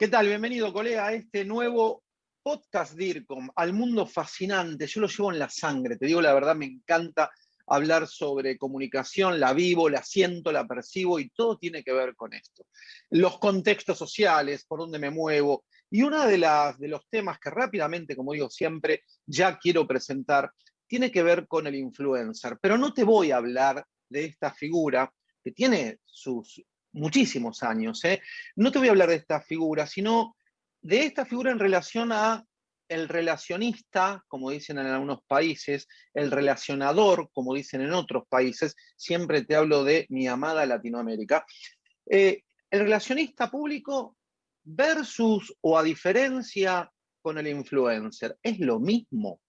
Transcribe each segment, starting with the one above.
¿Qué tal? Bienvenido, colega, a este nuevo podcast DIRCOM, al mundo fascinante. Yo lo llevo en la sangre, te digo la verdad, me encanta hablar sobre comunicación, la vivo, la siento, la percibo y todo tiene que ver con esto. Los contextos sociales, por donde me muevo. Y uno de, de los temas que rápidamente, como digo siempre, ya quiero presentar, tiene que ver con el influencer. Pero no te voy a hablar de esta figura que tiene sus muchísimos años. ¿eh? No te voy a hablar de esta figura, sino de esta figura en relación a el relacionista, como dicen en algunos países, el relacionador, como dicen en otros países, siempre te hablo de mi amada Latinoamérica. Eh, el relacionista público versus o a diferencia con el influencer, ¿es lo mismo?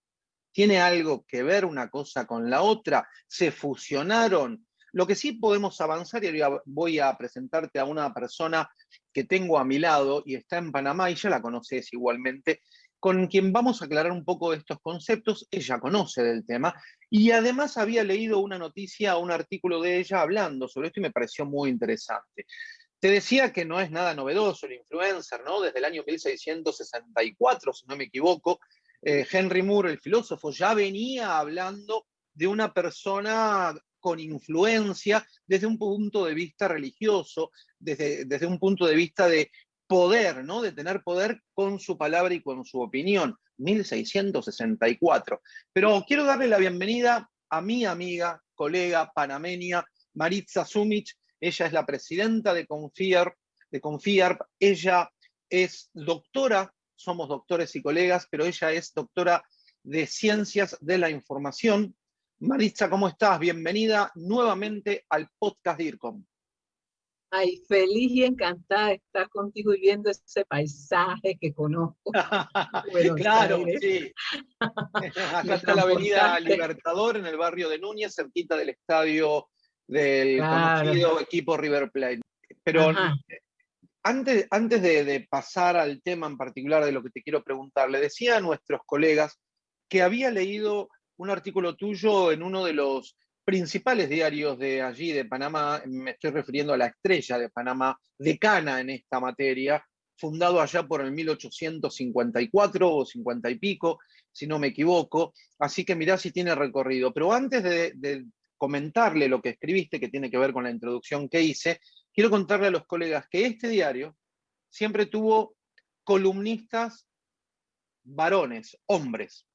¿Tiene algo que ver una cosa con la otra? ¿Se fusionaron? Lo que sí podemos avanzar, y voy a presentarte a una persona que tengo a mi lado y está en Panamá y ya la conoces igualmente, con quien vamos a aclarar un poco estos conceptos, ella conoce del tema, y además había leído una noticia, un artículo de ella hablando sobre esto y me pareció muy interesante. Te decía que no es nada novedoso el influencer, ¿no? Desde el año 1664, si no me equivoco, eh, Henry Moore, el filósofo, ya venía hablando de una persona con influencia desde un punto de vista religioso, desde, desde un punto de vista de poder, ¿no? de tener poder con su palabra y con su opinión. 1664. Pero quiero darle la bienvenida a mi amiga, colega panameña, Maritza Sumich. Ella es la presidenta de Confiar, de Confiar. Ella es doctora, somos doctores y colegas, pero ella es doctora de Ciencias de la Información Maritza, ¿cómo estás? Bienvenida nuevamente al podcast DIRCOM. Ay, feliz y encantada de estar contigo y viendo ese paisaje que conozco. claro, sí. Acá está la avenida Libertador, en el barrio de Núñez, cerquita del estadio del conocido equipo River Plate. Pero antes, antes de, de pasar al tema en particular de lo que te quiero preguntar, le decía a nuestros colegas que había leído un artículo tuyo en uno de los principales diarios de allí, de Panamá, me estoy refiriendo a la estrella de Panamá, decana en esta materia, fundado allá por el 1854 o 50 y pico, si no me equivoco, así que mirá si tiene recorrido. Pero antes de, de comentarle lo que escribiste, que tiene que ver con la introducción que hice, quiero contarle a los colegas que este diario siempre tuvo columnistas varones, hombres,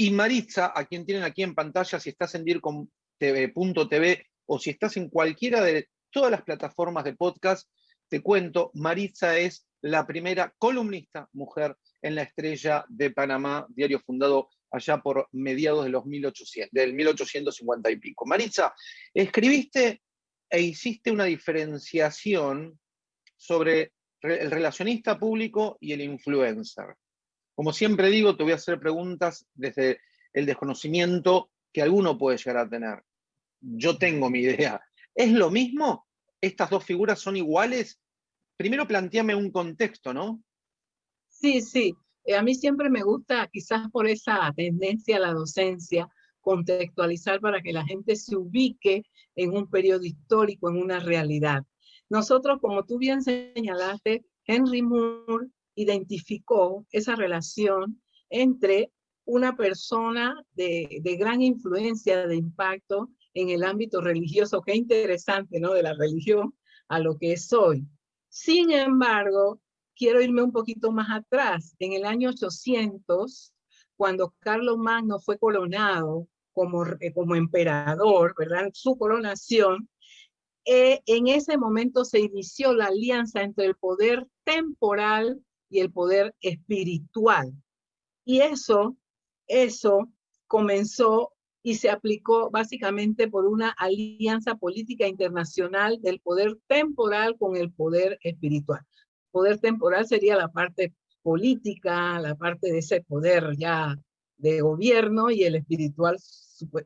y Maritza, a quien tienen aquí en pantalla, si estás en DIRCOM.tv o si estás en cualquiera de todas las plataformas de podcast, te cuento, Maritza es la primera columnista mujer en la estrella de Panamá, diario fundado allá por mediados de los 1800, del 1850 y pico. Maritza, escribiste e hiciste una diferenciación sobre el relacionista público y el influencer. Como siempre digo, te voy a hacer preguntas desde el desconocimiento que alguno puede llegar a tener. Yo tengo mi idea. ¿Es lo mismo? ¿Estas dos figuras son iguales? Primero planteame un contexto, ¿no? Sí, sí. Eh, a mí siempre me gusta, quizás por esa tendencia a la docencia, contextualizar para que la gente se ubique en un periodo histórico, en una realidad. Nosotros, como tú bien señalaste, Henry Moore identificó esa relación entre una persona de, gran influencia, de impacto en el ámbito religioso. Qué interesante, ¿no? De la religión a lo que es hoy. Sin embargo, quiero irme un poquito más atrás. En el año 800, cuando Carlos Magno fue coronado como, eh, como emperador, ¿verdad? Su coronación, eh, en ese momento se inició la alianza entre el poder temporal y el poder espiritual. Y eso, eso comenzó y se aplicó básicamente por una alianza política internacional del poder temporal con el poder espiritual. Poder temporal sería la parte política, la parte de ese poder ya de gobierno y el espiritual,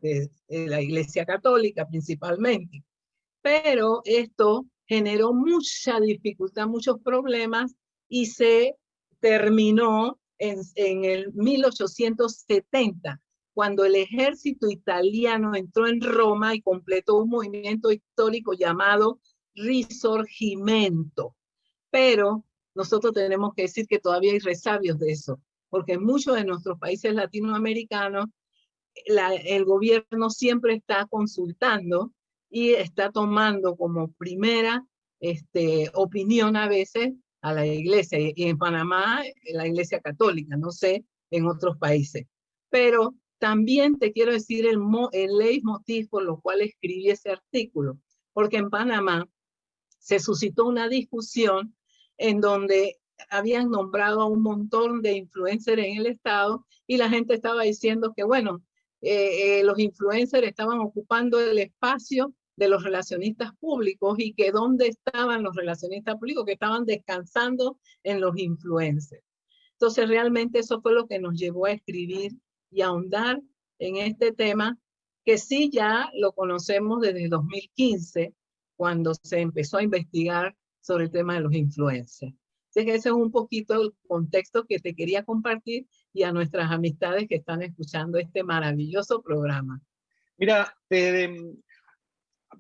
eh, eh, la Iglesia Católica principalmente. Pero esto generó mucha dificultad, muchos problemas y se terminó en, en el 1870, cuando el ejército italiano entró en Roma y completó un movimiento histórico llamado Risorgimento. Pero nosotros tenemos que decir que todavía hay resabios de eso, porque en muchos de nuestros países latinoamericanos el gobierno siempre está consultando y está tomando como primera este, opinión a veces a la iglesia, y en Panamá la iglesia católica, no sé, en otros países. Pero también te quiero decir el, el leitmotiv por lo cual escribí ese artículo, porque en Panamá se suscitó una discusión en donde habían nombrado a un montón de influencers en el Estado y la gente estaba diciendo que, bueno, eh, eh, los influencers estaban ocupando el espacio de los relacionistas públicos y que dónde estaban los relacionistas públicos, que estaban descansando en los influencers. Entonces, realmente eso fue lo que nos llevó a escribir y ahondar en este tema, que sí ya lo conocemos desde 2015, cuando se empezó a investigar sobre el tema de los influencers. Así ese es un poquito el contexto que te quería compartir y a nuestras amistades que están escuchando este maravilloso programa. Mira,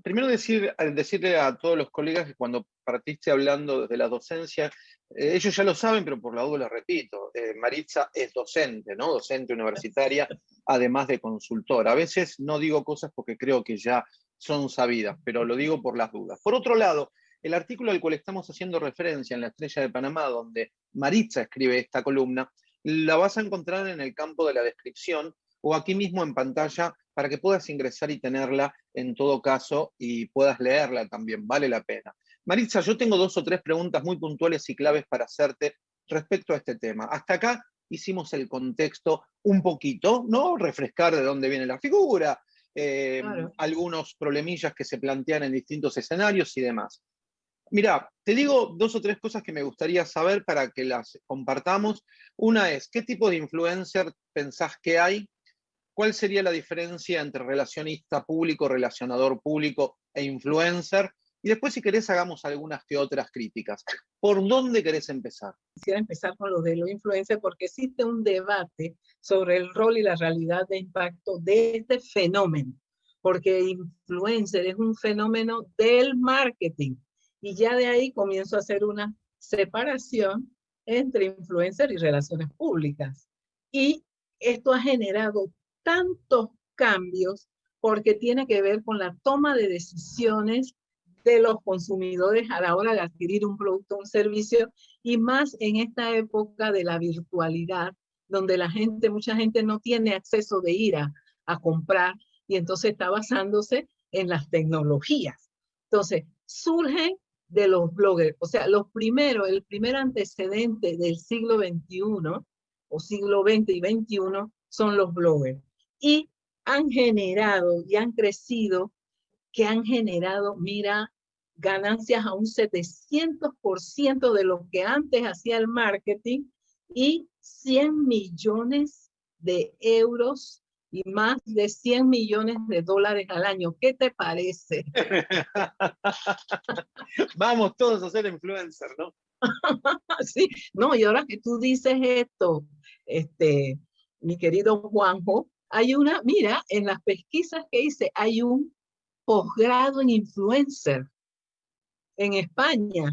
primero decir, decirle a todos los colegas que cuando partiste hablando desde la docencia, eh, ellos ya lo saben, pero por la duda lo repito, eh, Maritza es docente, ¿no? Docente universitaria, además de consultora. A veces no digo cosas porque creo que ya son sabidas, pero lo digo por las dudas. Por otro lado, el artículo al cual estamos haciendo referencia en la Estrella de Panamá, donde Maritza escribe esta columna, la vas a encontrar en el campo de la descripción o aquí mismo en pantalla para que puedas ingresar y tenerla en todo caso y puedas leerla también, vale la pena. Maritza, yo tengo dos o tres preguntas muy puntuales y claves para hacerte respecto a este tema. Hasta acá hicimos el contexto un poquito, ¿no? Refrescar de dónde viene la figura, eh, algunos problemillas que se plantean en distintos escenarios y demás. Mira, te digo dos o tres cosas que me gustaría saber para que las compartamos. Una es, ¿qué tipo de influencer pensás que hay? ¿Cuál sería la diferencia entre relacionista público, relacionador público e influencer? Y después, si querés, hagamos algunas que otras críticas. ¿Por dónde querés empezar? Quisiera empezar con lo de los influencers porque existe un debate sobre el rol y la realidad de impacto de este fenómeno. Porque influencer es un fenómeno del marketing. Y ya de ahí comienzo a hacer una separación entre influencer y relaciones públicas. Y esto ha generado tantos cambios porque tiene que ver con la toma de decisiones de los consumidores a la hora de adquirir un producto o un servicio y más en esta época de la virtualidad donde la gente, mucha gente no tiene acceso de ir a, a comprar y entonces está basándose en las tecnologías. Entonces, surgen de los bloggers, o sea, los primeros, el primer antecedente del siglo XXI o siglo XX y XXI son los bloggers. Y han generado y han crecido, que han generado, mira, ganancias a un 700% de lo que antes hacía el marketing y 100 millones de euros y más de 100 millones de dólares al año. ¿Qué te parece? Vamos todos a ser influencers, ¿no? sí, no, y ahora que tú dices esto, este, mi querido Juanjo, hay una, mira, en las pesquisas que hice, hay un posgrado en influencer en España.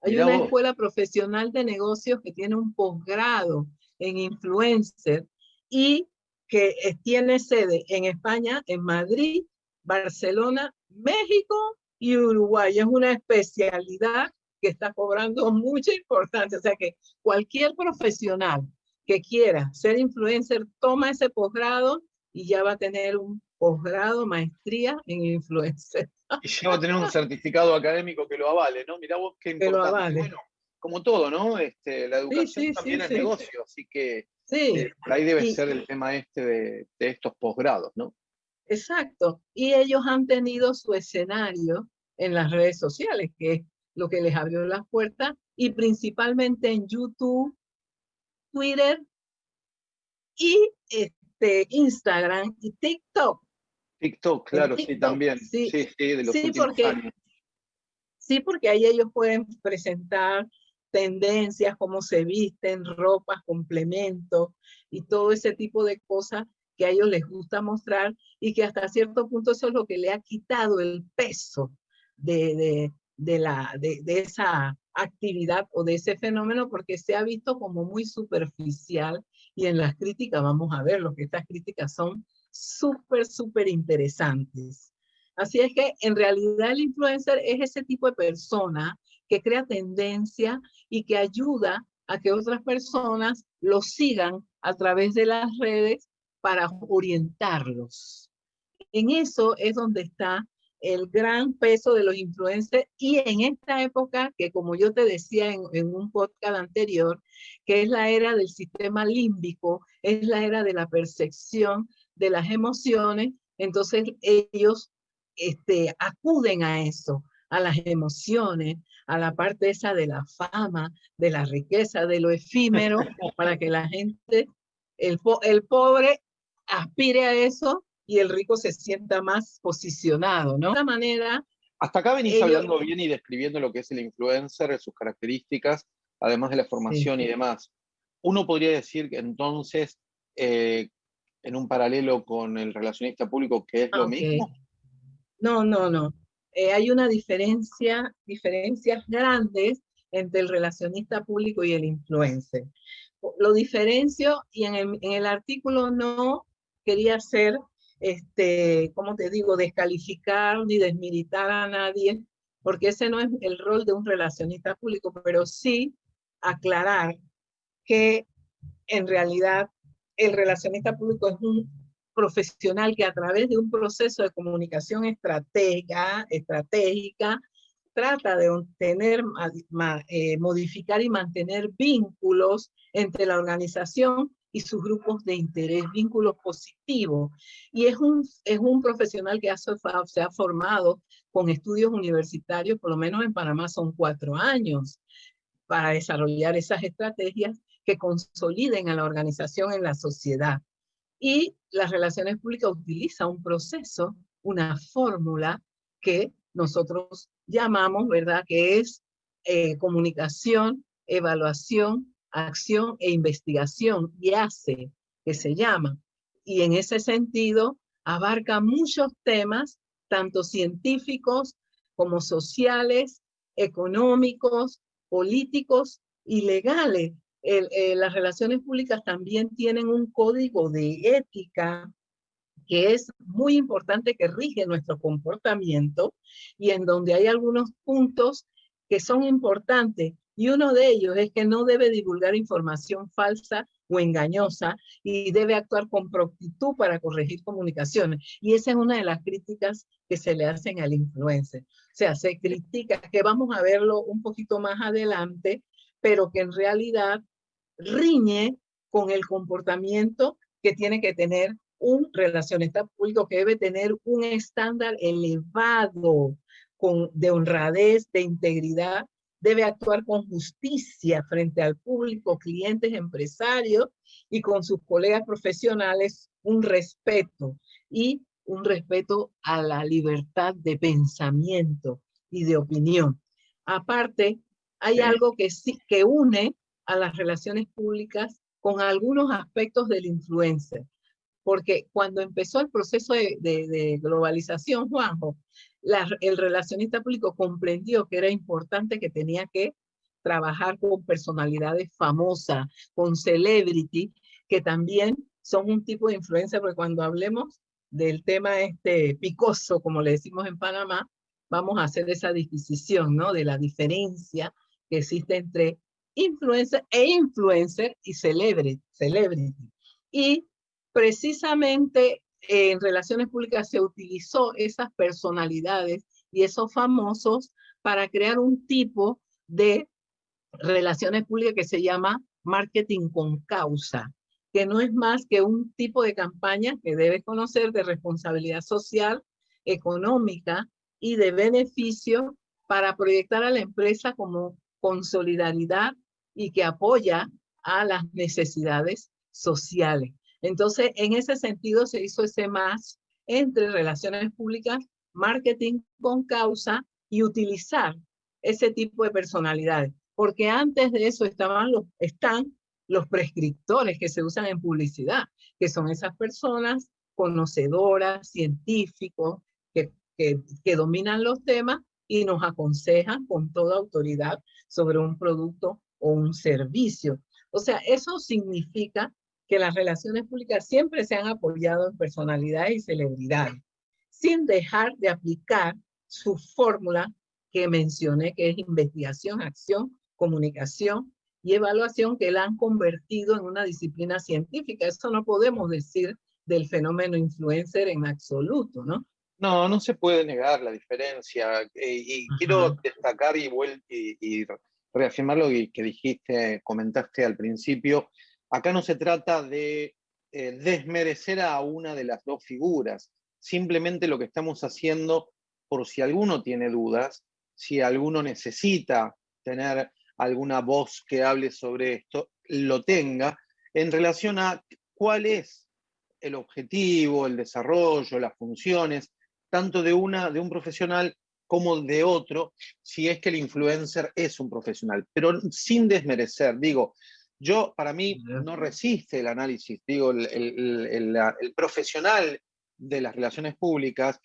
Hay una escuela profesional de negocios que tiene un posgrado en influencer y que tiene sede en España, en Madrid, Barcelona, México y Uruguay. Es una especialidad que está cobrando mucha importancia. O sea que cualquier profesional que quiera ser influencer toma ese posgrado y ya va a tener un posgrado, maestría en influencer. Y ya va a tener un certificado académico que lo avale, ¿no? Mirá vos qué importante. Bueno, como todo, ¿no? Este, la educación también es negocio, así que eh, ahí debe ser el tema este de, de estos posgrados, ¿no? Exacto. Y ellos han tenido su escenario en las redes sociales, que es lo que les abrió las puertas, y principalmente en YouTube, Twitter y este, Instagram y TikTok. TikTok, claro, sí, también. Sí, sí, de los últimos porque, años. Sí, porque ahí ellos pueden presentar tendencias, cómo se visten, ropas, complementos y todo ese tipo de cosas que a ellos les gusta mostrar y que hasta cierto punto eso es lo que le ha quitado el peso de, de, de la, de, de, esa actividad o de ese fenómeno porque se ha visto como muy superficial y en las críticas vamos a ver lo que estas críticas son súper, súper interesantes. Así es que en realidad el influencer es ese tipo de persona que crea tendencia y que ayuda a que otras personas lo sigan a través de las redes para orientarlos. En eso es donde está el gran peso de los influencers y en esta época que como yo te decía en, en, un podcast anterior, que es la era del sistema límbico, es la era de la percepción de las emociones, entonces ellos este, acuden a eso, a las emociones, a la parte esa de la fama, de la riqueza, de lo efímero, para que la gente, el, el pobre aspire a eso y el rico se sienta más posicionado, ¿no? De esta manera... Hasta acá venís hablando bien y describiendo lo que es el influencer, sus características, además de la formación y demás. Uno podría decir que entonces, eh, en un paralelo con el relacionista público, que es lo mismo. No, no, no. Eh, hay una diferencia, diferencias grandes entre el relacionista público y el influencer. Lo diferencio y en el, en el artículo no quería hacer este, como te digo, descalificar ni desmilitar a nadie, porque ese no es el rol de un relacionista público, pero sí aclarar que en realidad el relacionista público es un profesional que a través de un proceso de comunicación estratégica, estratégica trata de obtener, eh, modificar y mantener vínculos entre la organización y sus grupos de interés, vínculos positivos. Y es un, es un profesional que ha, se ha formado con estudios universitarios, por lo menos en Panamá son cuatro años, para desarrollar esas estrategias que consoliden a la organización en la sociedad. Y las relaciones públicas utiliza un proceso, una fórmula que nosotros llamamos, ¿verdad? Que es eh, comunicación, evaluación acción e investigación y hace, que se llama. Y en ese sentido abarca muchos temas, tanto científicos como sociales, económicos, políticos y legales. Eh, las relaciones públicas también tienen un código de ética que es muy importante que rige nuestro comportamiento y en donde hay algunos puntos que son importantes y uno de ellos es que no debe divulgar información falsa o engañosa y debe actuar con prontitud para corregir comunicaciones. Y esa es una de las críticas que se le hacen al influencer. O sea, se critica, que vamos a verlo un poquito más adelante, pero que en realidad riñe con el comportamiento que tiene que tener un relacionista público, que debe tener un estándar elevado con, de honradez, de integridad debe actuar con justicia frente al público, clientes, empresarios y con sus colegas profesionales un respeto y un respeto a la libertad de pensamiento y de opinión. Aparte, hay algo que sí que une a las relaciones públicas con algunos aspectos del influencer. Porque cuando empezó el proceso de, de globalización, Juanjo, el relacionista público comprendió que era importante que tenía que trabajar con personalidades famosas, con celebrity, que también son un tipo de influencia, porque cuando hablemos del tema este picoso, como le decimos en Panamá, vamos a hacer esa disquisición, ¿no? De la diferencia que existe entre influencer e influencer y celebrity. celebrity. Y precisamente en relaciones públicas se utilizó esas personalidades y esos famosos para crear un tipo de relaciones públicas que se llama marketing con causa, que no es más que un tipo de campaña que debes conocer de responsabilidad social, económica y de beneficio para proyectar a la empresa como con solidaridad y que apoya a las necesidades sociales. Entonces, en ese sentido se hizo ese más entre relaciones públicas, marketing con causa y utilizar ese tipo de personalidades. Porque antes de eso estaban los, están los prescriptores que se usan en publicidad, que son esas personas conocedoras, científicos, que, que, que dominan los temas y nos aconsejan con toda autoridad sobre un producto o un servicio. O sea, eso significa que las relaciones públicas siempre se han apoyado en personalidades y celebridades, sin dejar de aplicar su fórmula que mencioné, que es investigación, acción, comunicación y evaluación, que la han convertido en una disciplina científica. Eso no podemos decir del fenómeno influencer en absoluto, ¿no? No, no se puede negar la diferencia. Eh, y quiero destacar y, y, reafirmar lo que dijiste, comentaste al principio. Acá no se trata de eh, desmerecer a una de las dos figuras. Simplemente lo que estamos haciendo, por si alguno tiene dudas, si alguno necesita tener alguna voz que hable sobre esto, lo tenga, en relación a cuál es el objetivo, el desarrollo, las funciones, tanto de, una, de un profesional como de otro, si es que el influencer es un profesional, pero sin desmerecer, digo, yo para mí no resiste el análisis, digo, el, profesional de las relaciones públicas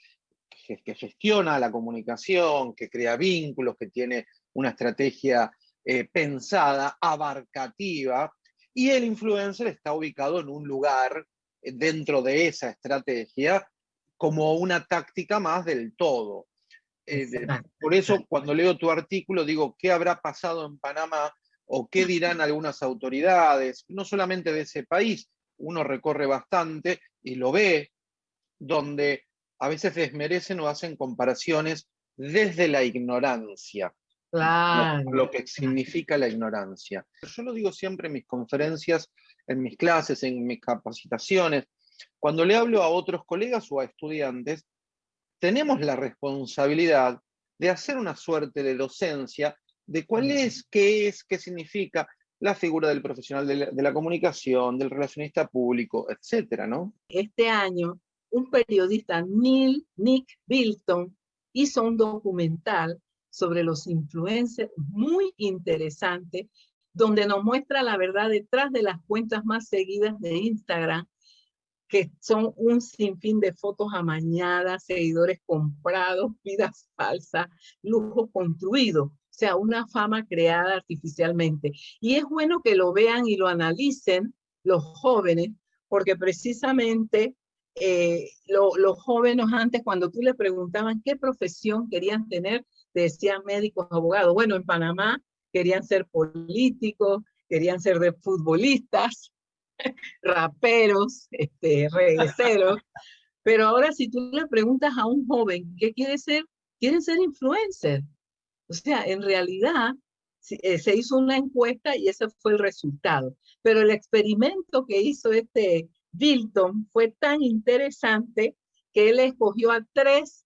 que, que, gestiona la comunicación, que crea vínculos, que tiene una estrategia eh, pensada, abarcativa, y el influencer está ubicado en un lugar eh, dentro de esa estrategia como una táctica más del todo. Eh, por eso cuando leo tu artículo digo, ¿qué habrá pasado en Panamá o qué dirán algunas autoridades, no solamente de ese país, uno recorre bastante y lo ve, donde a veces desmerecen o hacen comparaciones desde la ignorancia. Claro. Lo, que significa la ignorancia. Yo lo digo siempre en mis conferencias, en mis clases, en mis capacitaciones. Cuando le hablo a otros colegas o a estudiantes, tenemos la responsabilidad de hacer una suerte de docencia de cuál es, qué es, qué significa la figura del profesional de la, comunicación, del relacionista público, etcétera, ¿no? Este año, un periodista, Neil Nick Bilton, hizo un documental sobre los influencers muy interesante, donde nos muestra la verdad detrás de las cuentas más seguidas de Instagram que son un sinfín de fotos amañadas, seguidores comprados, vidas falsas, lujo construido, o sea, una fama creada artificialmente. Y es bueno que lo vean y lo analicen los jóvenes, porque precisamente eh, los jóvenes antes, cuando tú le preguntaban qué profesión querían tener, decían médicos, abogados. Bueno, en Panamá querían ser políticos, querían ser de futbolistas, raperos, este, regueceros. Pero ahora si tú le preguntas a un joven qué quiere ser, quieren ser influencer. O sea, en realidad eh, se hizo una encuesta y ese fue el resultado. Pero el experimento que hizo este Bilton fue tan interesante que él escogió a tres,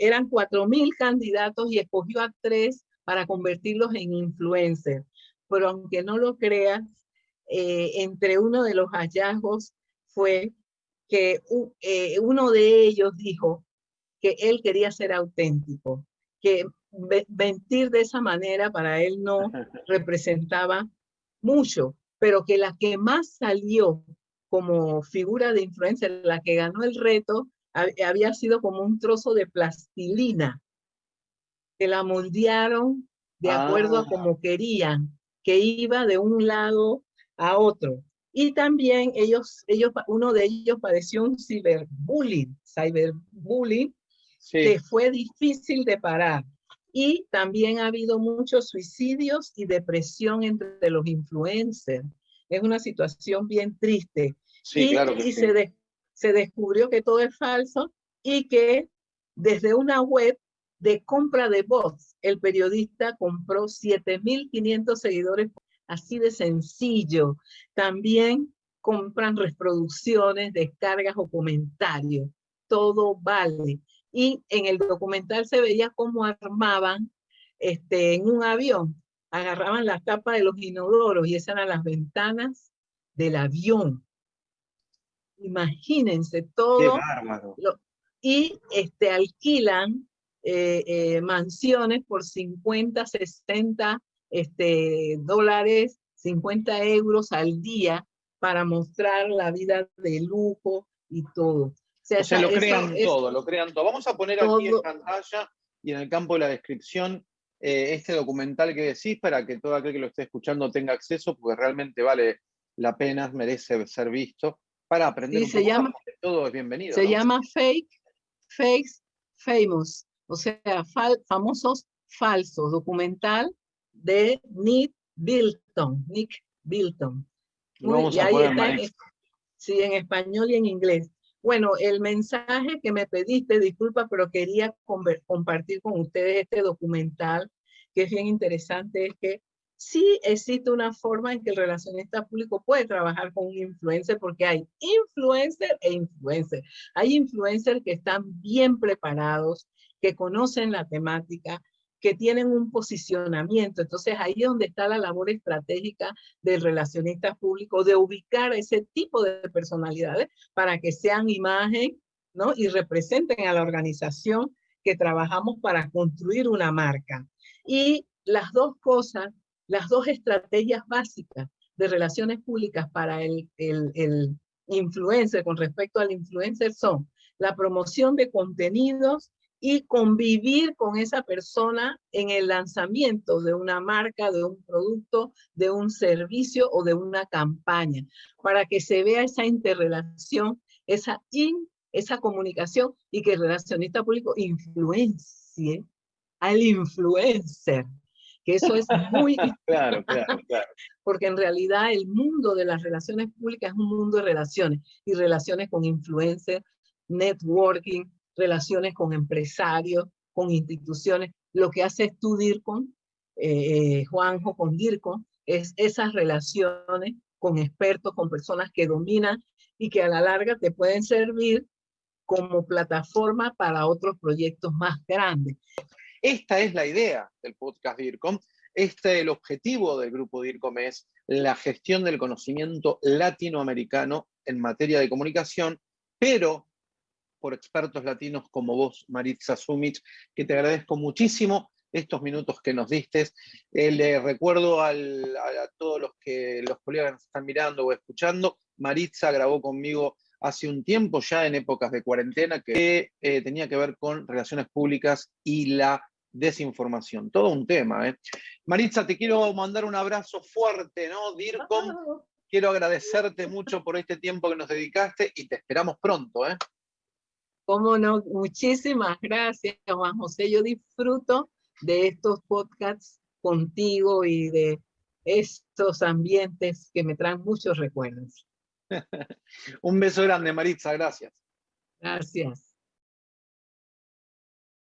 eran cuatro mil candidatos y escogió a tres para convertirlos en influencers. Pero aunque no lo creas, eh, entre uno de los hallazgos fue que eh, uno de ellos dijo que él quería ser auténtico, que mentir de esa manera para él no representaba mucho, pero que la que más salió como figura de influencia, la que ganó el reto, había sido como un trozo de plastilina, que la moldearon de acuerdo a ah. como querían, que iba de un lado a otro. Y también ellos, ellos, uno de ellos padeció un ciberbullying, cyberbullying, que fue difícil de parar. Y también ha habido muchos suicidios y depresión entre los influencers. Es una situación bien triste. Sí, y, claro y se, se descubrió que todo es falso y que desde una web de compra de voz, el periodista compró 7.500 seguidores así de sencillo. También compran reproducciones, descargas o comentarios. Todo vale. Y en el documental se veía cómo armaban este, en un avión, agarraban la tapa de los inodoros y esas eran las ventanas del avión. Imagínense todo. y este, alquilan eh, eh, mansiones por 50, 60 este, dólares, 50 euros al día para mostrar la vida de lujo y todo. O sea, lo crean todo, lo crean todo. Vamos a poner aquí en pantalla y en el campo de la descripción eh, este documental que decís para que todo aquel que lo esté escuchando tenga acceso, porque realmente vale la pena, merece ser visto, para aprender un se llama, todo es bienvenido. Se llama Fake, Fakes, Famous, o sea, famosos falsos, documental de Nick Bilton, Nick Bilton. Vamos a poner en, sí, en español y en inglés. Bueno, el mensaje que me pediste, disculpa, pero quería compartir con ustedes este documental que es bien interesante, es que sí existe una forma en que el relacionista público puede trabajar con un influencer porque hay influencer e influencer. Hay influencers que están bien preparados, que conocen la temática, que tienen un posicionamiento. Entonces ahí es donde está la labor estratégica del relacionista público, de ubicar ese tipo de personalidades para que sean imagen ¿no? y representen a la organización que trabajamos para construir una marca. Y las dos cosas, las dos estrategias básicas de relaciones públicas para el, el, el influencer con respecto al influencer son la promoción de contenidos y convivir con esa persona en el lanzamiento de una marca, de un producto, de un servicio o de una campaña, para que se vea esa interrelación, esa, in, esa comunicación y que el relacionista público influencie al influencer, que eso es muy claro, claro, claro. Porque en realidad el mundo de las relaciones públicas es un mundo de relaciones y relaciones con influencers, networking, relaciones con empresarios, con instituciones. Lo que hace tú, DIRCON, eh, eh, Juanjo con DIRCON, es esas relaciones con expertos, con personas que dominan y que a la larga te pueden servir como plataforma para otros proyectos más grandes. Esta es la idea del podcast DIRCOM. Este, el objetivo del grupo DIRCOM es la gestión del conocimiento latinoamericano en materia de comunicación, pero por expertos latinos como vos, Maritza Sumich, que te agradezco muchísimo estos minutos que nos diste. Eh, le recuerdo a, todos los, que, los colegas nos están mirando o escuchando, Maritza grabó conmigo hace un tiempo, ya en épocas de cuarentena, que eh, tenía que ver con relaciones públicas y la desinformación. Todo un tema. ¿eh? Maritza, te quiero mandar un abrazo fuerte, ¿no? DIRCOM, quiero agradecerte mucho por este tiempo que nos dedicaste y te esperamos pronto, ¿eh? Cómo no, muchísimas gracias, Juan José. Yo disfruto de estos podcasts contigo y de estos ambientes que me traen muchos recuerdos. Un beso grande, Maritza, gracias. Gracias.